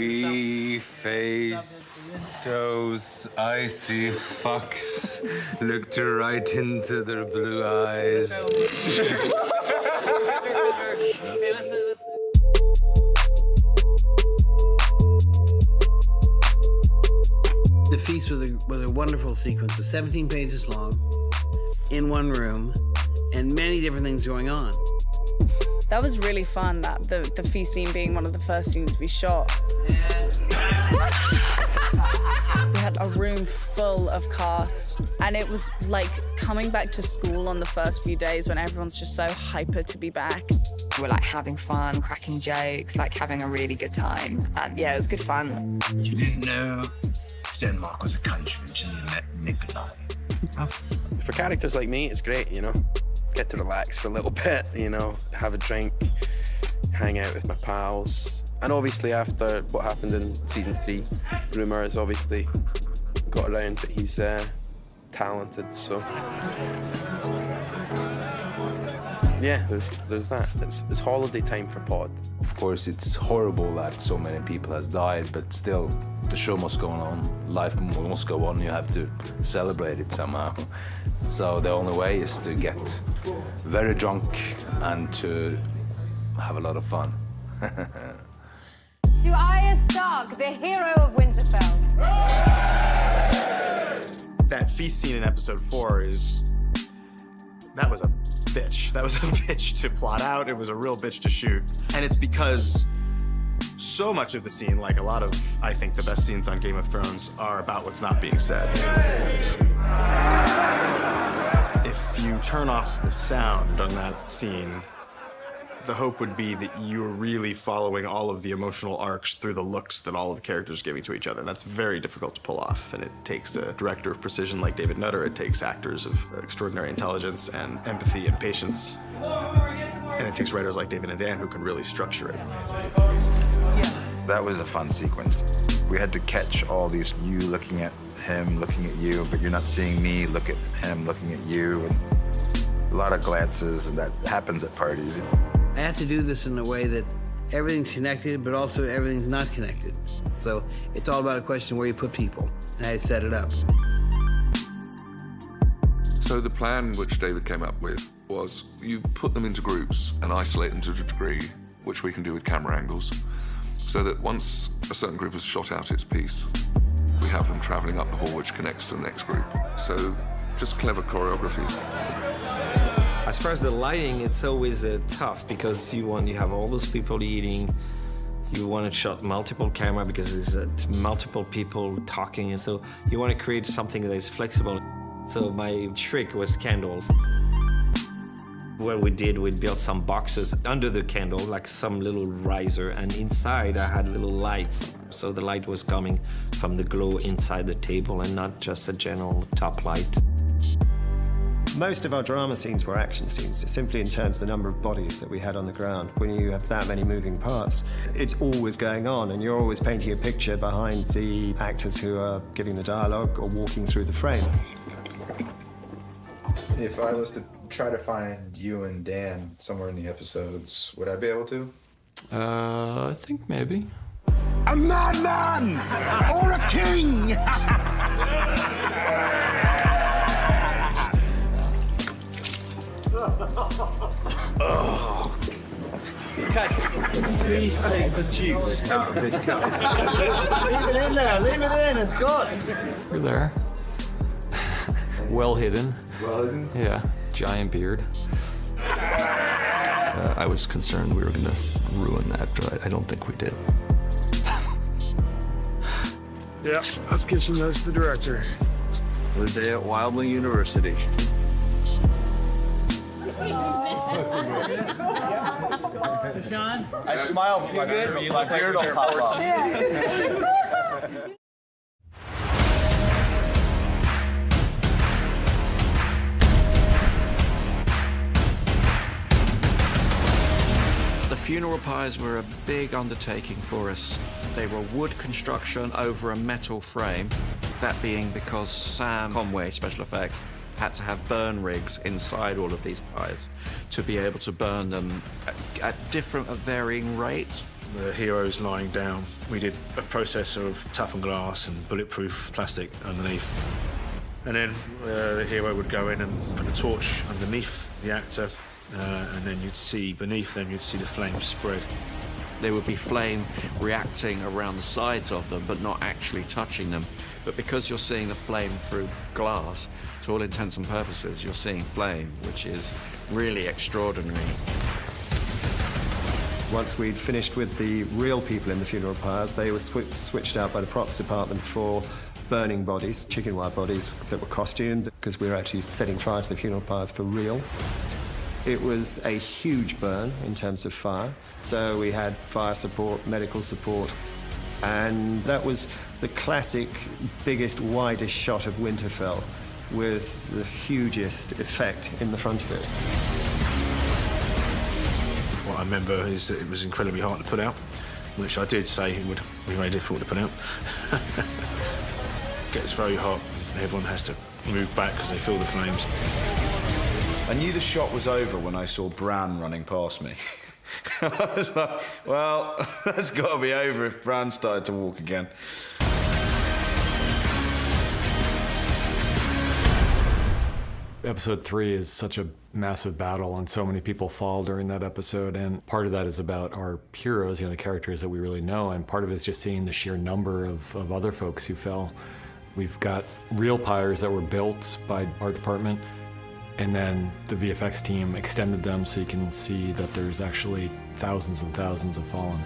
We face those icy fucks looked right into their blue eyes. The feast was a, was a wonderful sequence. It was 17 pages long, in one room, and many different things going on. That was really fun, that the, the feast scene being one of the first scenes we shot. A room full of cast, and it was like coming back to school on the first few days when everyone's just so hyper to be back. We were like having fun, cracking jokes, like having a really good time. And yeah, it was good fun. You didn't know Denmark was a country until you met Nikolaj. For characters like me, it's great, you know. Get to relax for a little bit, you know, have a drink, hang out with my pals. And obviously after what happened in season three, rumour has obviously got around that he's uh, talented, so. Yeah, there's there's that. It's, it's holiday time for Pod. Of course, it's horrible that so many people has died, but still, the show must go on. Life must go on. You have to celebrate it somehow. So the only way is to get very drunk and to have a lot of fun. To Arya Stark, the hero of Winterfell. That feast scene in episode four is. That was a bitch. That was a bitch to plot out. It was a real bitch to shoot. And it's because so much of the scene, like a lot of, I think, the best scenes on Game of Thrones, are about what's not being said. If you turn off the sound on that scene, the hope would be that you're really following all of the emotional arcs through the looks that all of the characters are giving to each other. That's very difficult to pull off. And it takes a director of precision like David Nutter. It takes actors of extraordinary intelligence and empathy and patience. And it takes writers like David and Dan who can really structure it. That was a fun sequence. We had to catch all these you looking at him, looking at you, but you're not seeing me look at him, looking at you. And a lot of glances, and that happens at parties. I had to do this in a way that everything's connected, but also everything's not connected. So it's all about a question where you put people, and I set it up. So the plan which David came up with was you put them into groups and isolate them to a degree, which we can do with camera angles, so that once a certain group has shot out its piece, we have them traveling up the hall which connects to the next group. So just clever choreography. As far as the lighting, it's always uh, tough because you want you have all those people eating. You want to shot multiple camera because there's uh, multiple people talking, and so you want to create something that is flexible. So my trick was candles. What we did, we built some boxes under the candle, like some little riser, and inside I had little lights. So the light was coming from the glow inside the table and not just a general top light. Most of our drama scenes were action scenes, simply in terms of the number of bodies that we had on the ground. When you have that many moving parts, it's always going on, and you're always painting a picture behind the actors who are giving the dialogue or walking through the frame. If I was to try to find you and Dan somewhere in the episodes, would I be able to? Uh, I think maybe. A madman or a king! Oh. Okay, please take the juice out of this cup. leave it in there, leave it in, it's good. You're there. well hidden. Well hidden? Yeah, giant beard. Uh, I was concerned we were going to ruin that, but I don't think we did. Yeah, let's get some notes to the director. The day at Wildling University. Sean? I'd smile, but my, my beard will pop up. The funeral pyres were a big undertaking for us. They were wood construction over a metal frame, that being because Sam Conway, special effects, had to have burn rigs inside all of these pyres to be able to burn them at, at different, at varying rates. the hero's lying down, we did a process of toughened glass and bulletproof plastic underneath. And then uh, the hero would go in and put a torch underneath the actor, uh, and then you'd see beneath them, you'd see the flames spread. There would be flame reacting around the sides of them, but not actually touching them. But because you're seeing the flame through glass, to all intents and purposes, you're seeing flame, which is really extraordinary. Once we'd finished with the real people in the funeral pyres, they were sw switched out by the props department for burning bodies, chicken wire bodies that were costumed, because we were actually setting fire to the funeral pyres for real. It was a huge burn in terms of fire. So we had fire support, medical support, and that was the classic, biggest, widest shot of Winterfell with the hugest effect in the front of it. What I remember is that it was incredibly hard to put out, which I did say it would be very difficult to put out. Gets very hot, and everyone has to move back because they feel the flames. I knew the shot was over when I saw Bran running past me. I was like, well, that's got to be over if Bran started to walk again. Episode three is such a massive battle, and so many people fall during that episode. And part of that is about our heroes, you know, the characters that we really know, and part of it is just seeing the sheer number of, of other folks who fell. We've got real pyres that were built by our department, and then the VFX team extended them so you can see that there's actually thousands and thousands of fallen.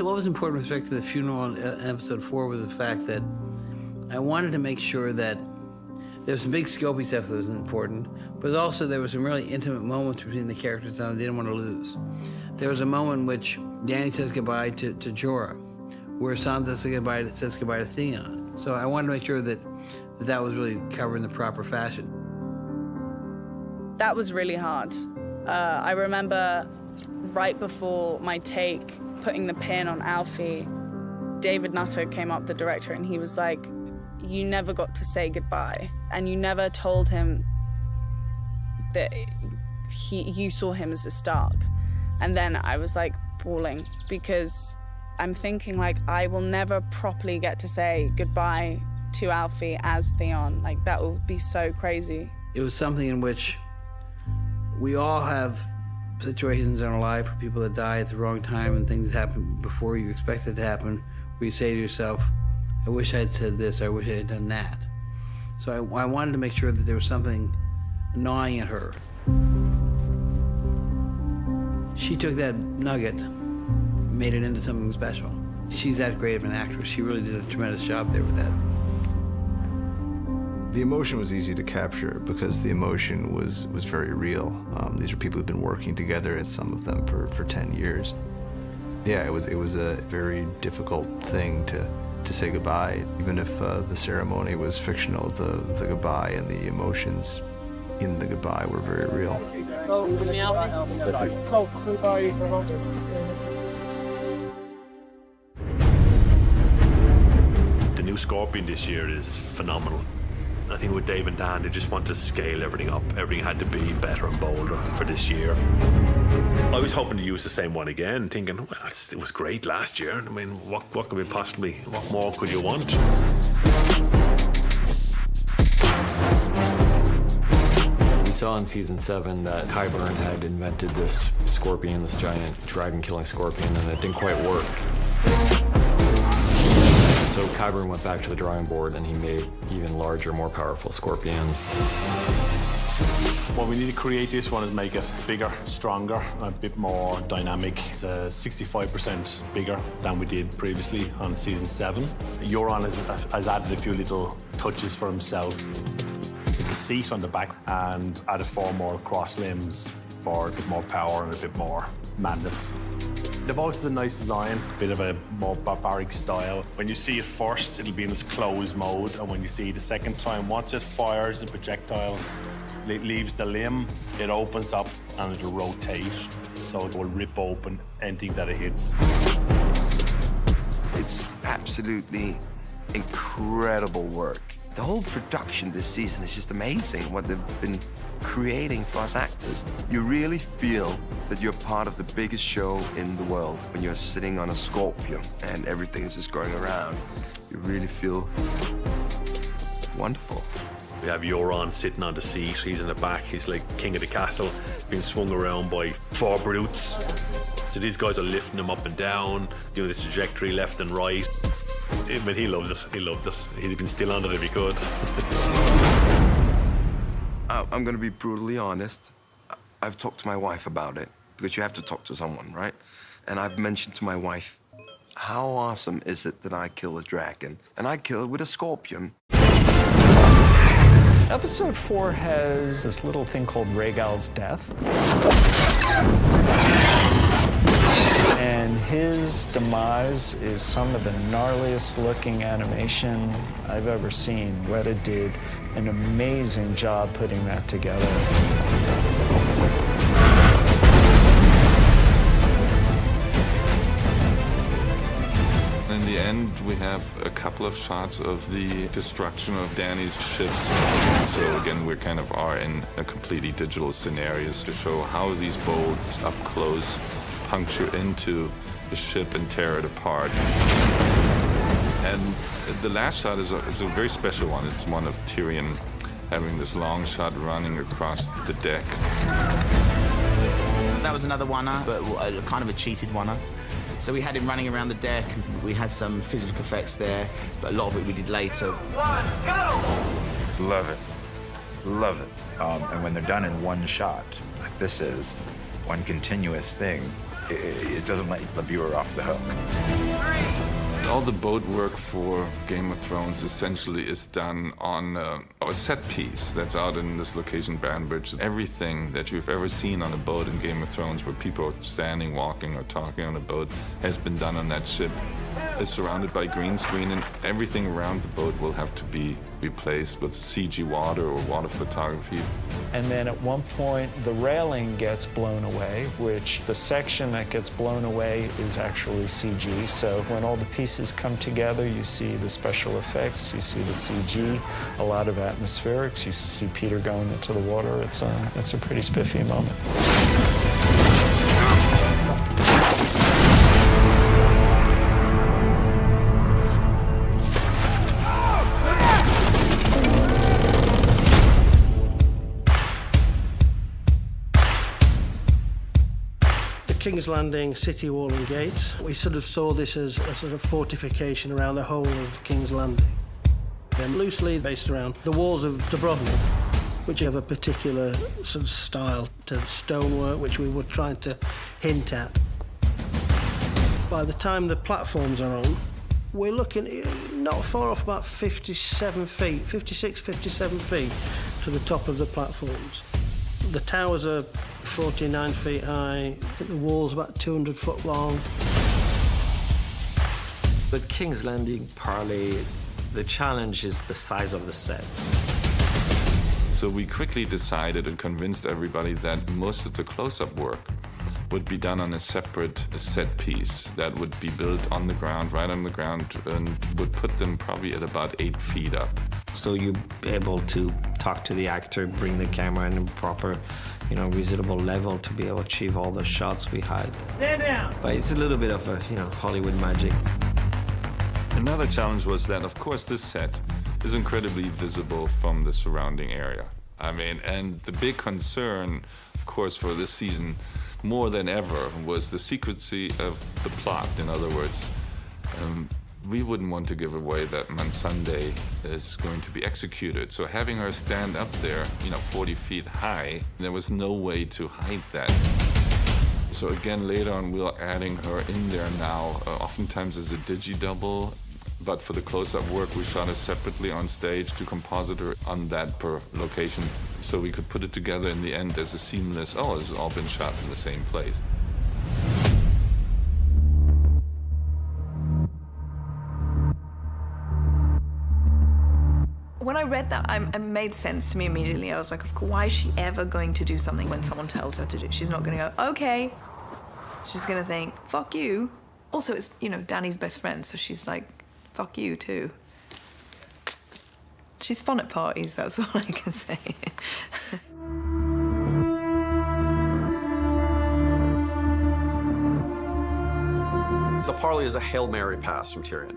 So what was important with respect to the funeral in uh, episode four was the fact that I wanted to make sure that there was some big scopy stuff that was important, but also there were some really intimate moments between the characters that I didn't want to lose. There was a moment in which Dany says goodbye to, to Jorah, where Sansa says goodbye to, says goodbye to Theon. So I wanted to make sure that that, that was really covered in the proper fashion. That was really hard. Uh, I remember right before my take, putting the pin on Alfie, David Nutter came up, the director, and he was like, You never got to say goodbye. And you never told him that he, you saw him as a Stark. And then I was like bawling because I'm thinking, like, I will never properly get to say goodbye to Alfie as Theon. Like, that will be so crazy. It was something in which we all have situations in our life where people that die at the wrong time and things happen before you expect it to happen, where you say to yourself, I wish I had said this, I wish I had done that. So I, I wanted to make sure that there was something gnawing at her. She took that nugget, made it into something special. She's that great of an actress. She really did a tremendous job there with that. The emotion was easy to capture because the emotion was, was very real. Um, these are people who've been working together, and some of them for, for 10 years. Yeah, it was, it was a very difficult thing to, to say goodbye. Even if uh, the ceremony was fictional, the, the goodbye and the emotions in the goodbye were very real. The new Scorpion this year is phenomenal. I think with Dave and Dan, they just want to scale everything up. Everything had to be better and bolder for this year. I was hoping to use the same one again, thinking, well, it was great last year. I mean, what, what could we possibly, what more could you want? We saw in season seven that Qyburn had invented this scorpion, this giant dragon-killing scorpion, and it didn't quite work. So Qyburn went back to the drawing board and he made even larger, more powerful scorpions. What we need to create this one is make it bigger, stronger, a bit more dynamic. It's uh, 65% bigger than we did previously on season seven. Euron has, has added a few little touches for himself. A seat on the back and added four more cross limbs for a bit more power and a bit more madness. The is a nice design, a bit of a more barbaric style. When you see it first, it'll be in its closed mode, and when you see it the second time, once it fires the projectile, it leaves the limb, it opens up and it'll rotate, so it will rip open anything that it hits. It's absolutely incredible work. The whole production this season is just amazing, what they've been creating for us actors. You really feel that you're part of the biggest show in the world when you're sitting on a scorpion and everything is just going around. You really feel wonderful. We have Euron sitting on the seat. He's in the back. He's like king of the castle, being swung around by four brutes. So these guys are lifting him up and down, doing the trajectory left and right. I mean, he loved it. He loved it. He'd been still on it if he could. I- I'm going to be brutally honest. I've talked to my wife about it because you have to talk to someone, right? And I've mentioned to my wife, how awesome is it that I kill a dragon? And I kill it with a scorpion. Episode 4 has this little thing called Rhaegal's death. And his demise is some of the gnarliest looking animation I've ever seen. Weta did an amazing job putting that together. In the end, we have a couple of shots of the destruction of Dany's ships. So again, we kind of are in a completely digital scenarios to show how these bolts up close puncture into the ship and tear it apart. And the last shot is a, is a very special one. It's one of Tyrion having this long shot running across the deck. That was another one-er, but uh, kind of a cheated one-er. So we had him running around the deck, we had some physical effects there, but a lot of it we did later. Love it. Love it. Um, and when they're done in one shot, like this is, one continuous thing, it, it doesn't let the viewer off the hook. All the boat work for Game of Thrones essentially is done on uh, a set piece that's out in this location, Banbridge. Everything that you've ever seen on a boat in Game of Thrones, where people are standing, walking, or talking on a boat, has been done on that ship. It's surrounded by green screen, and everything around the boat will have to be replaced with CG water or water photography. And then at one point, the railing gets blown away, which the section that gets blown away is actually CG. So when all the pieces come together, you see the special effects, you see the CG, a lot of atmospherics. You see Peter going into the water. It's a, it's a pretty spiffy moment. King's Landing city wall and gates. We sort of saw this as a sort of fortification around the whole of King's Landing. Then loosely based around the walls of Dubrovnik, which have a particular sort of style to stonework, which we were trying to hint at. By the time the platforms are on, we're looking eh, not far off about 57 feet, 56, 57 feet to the top of the platforms. The towers are 49 feet high, the wall's about 200 foot long. The King's Landing Parley, the challenge is the size of the set. So we quickly decided and convinced everybody that most of the close-up work would be done on a separate set piece that would be built on the ground, right on the ground, and would put them probably at about eight feet up. So you're able to talk to the actor, bring the camera in a proper, you know, reasonable level to be able to achieve all the shots we had. Stand down. But it's a little bit of a, you know, Hollywood magic. Another challenge was that, of course, this set is incredibly visible from the surrounding area. I mean, and the big concern, of course, for this season, more than ever, was the secrecy of the plot. In other words, um, we wouldn't want to give away that Missandei is going to be executed. So having her stand up there, you know, 40 feet high, there was no way to hide that. So again, later on, we're adding her in there now, uh, oftentimes as a digi-double. But for the close-up work, we shot it separately on stage to composite her on that per location. So we could put it together in the end as a seamless, oh, it's all been shot in the same place. When I read that, it made sense to me immediately. I was like, why is she ever going to do something when someone tells her to do? She's not going to go, okay. She's going to think, fuck you. Also, it's, you know, Dany's best friend, so she's like, fuck you too. She's fun at parties, that's all I can say. The parley is a Hail Mary pass from Tyrion.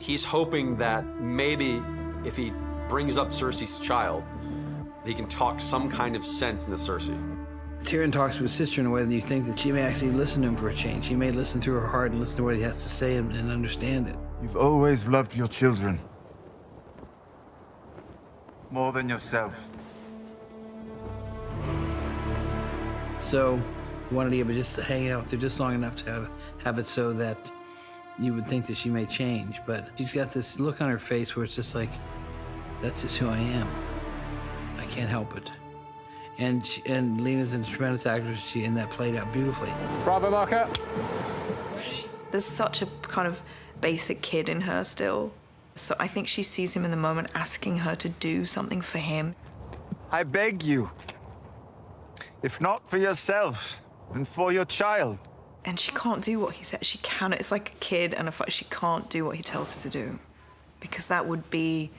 He's hoping that maybe if he brings up Cersei's child, he can talk some kind of sense into Cersei. Tyrion talks to his sister in a way that you think that she may actually listen to him for a change. She may listen to her heart and listen to what he has to say and, and understand it. You've always loved your children. More than yourself. So, wanted Eva just to hang out there just long enough to have, have it so that you would think that she may change. But she's got this look on her face where it's just like, that's just who I am. I can't help it. And she, and Lena's a tremendous actress. She and that played out beautifully. Bravo, marker. There's such a kind of basic kid in her still. So I think she sees him in the moment asking her to do something for him. I beg you. If not for yourself, and for your child. And she can't do what he said. She cannot. It's like a kid and a fu- she can't do what he tells her to do. Because that would be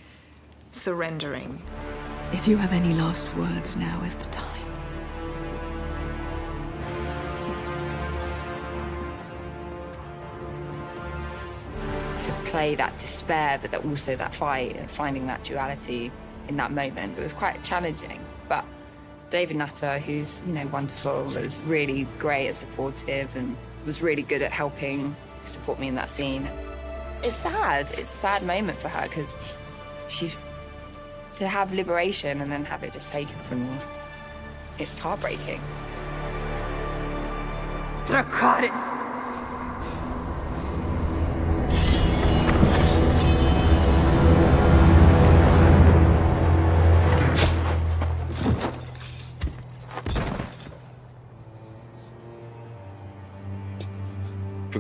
surrendering. If you have any last words, now is the time. Play that despair, but that also that fight and finding that duality in that moment. It was quite challenging, but David Nutter, who's you know wonderful, was really great and supportive, and was really good at helping support me in that scene. It's sad. It's a sad moment for her because she's to have liberation and then have it just taken from you. It's heartbreaking. Dracarys!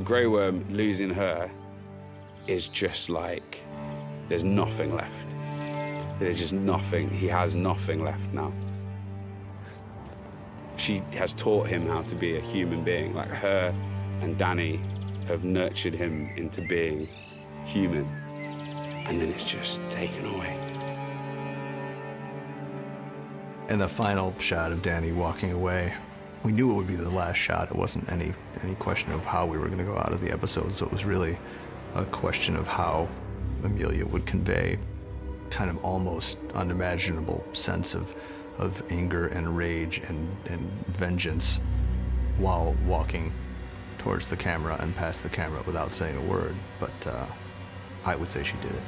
Grey Worm, losing her is just like there's nothing left. There's just nothing. He has nothing left now. She has taught him how to be a human being. Like her and Dany have nurtured him into being human. And then it's just taken away. And the final shot of Dany walking away, we knew it would be the last shot. It wasn't any any question of how we were going to go out of the episode. So it was really a question of how Emilia would convey kind of almost unimaginable sense of of anger and rage and, and vengeance while walking towards the camera and past the camera without saying a word. But uh, I would say she did it.